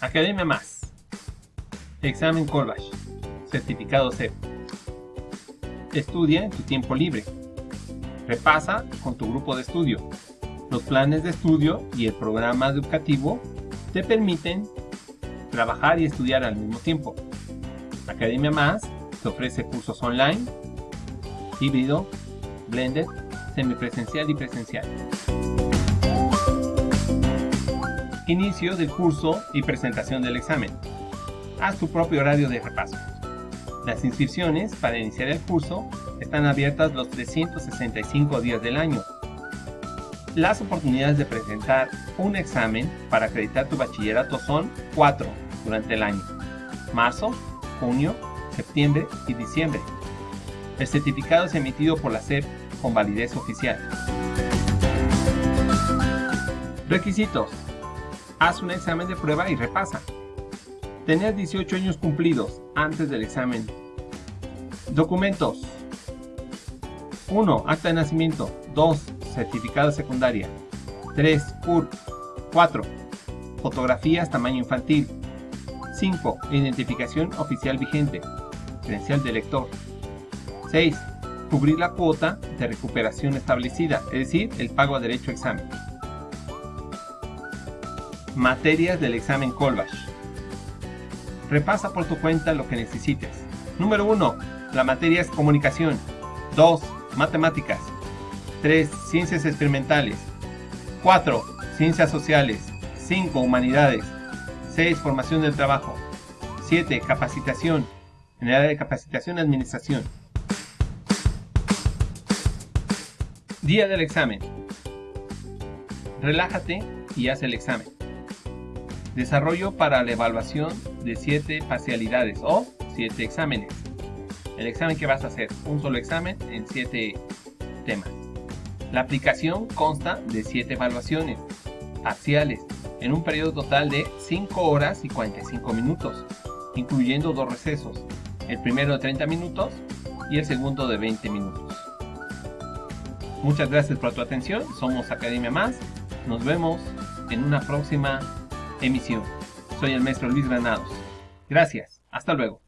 Academia Más. Examen Colbach. Certificado C. Estudia en tu tiempo libre. Repasa con tu grupo de estudio. Los planes de estudio y el programa educativo te permiten trabajar y estudiar al mismo tiempo. Academia Más te ofrece cursos online, híbrido, blended, semipresencial y presencial. Inicio del curso y presentación del examen. Haz tu propio horario de repaso. Las inscripciones para iniciar el curso están abiertas los 365 días del año. Las oportunidades de presentar un examen para acreditar tu bachillerato son 4 durante el año. Marzo, junio, septiembre y diciembre. El certificado es emitido por la SEP con validez oficial. Requisitos. Haz un examen de prueba y repasa. Tener 18 años cumplidos antes del examen. Documentos. 1. Acta de nacimiento. 2. Certificado de secundaria. 3. CUR. 4. Fotografías tamaño infantil. 5. Identificación oficial vigente. Credencial de lector. 6. Cubrir la cuota de recuperación establecida, es decir, el pago a derecho a examen. Materias del examen Colbach. Repasa por tu cuenta lo que necesites. Número 1. La materia es comunicación. 2. Matemáticas. 3. Ciencias experimentales. 4. Ciencias sociales. 5. Humanidades. 6. Formación del trabajo. 7. Capacitación. En el área de capacitación administración. Día del examen. Relájate y haz el examen. Desarrollo para la evaluación de 7 parcialidades o 7 exámenes. El examen que vas a hacer, un solo examen en 7 temas. La aplicación consta de 7 evaluaciones parciales en un periodo total de 5 horas y 45 minutos, incluyendo dos recesos, el primero de 30 minutos y el segundo de 20 minutos. Muchas gracias por tu atención, somos Academia Más, nos vemos en una próxima emisión. Soy el maestro Luis Granados. Gracias, hasta luego.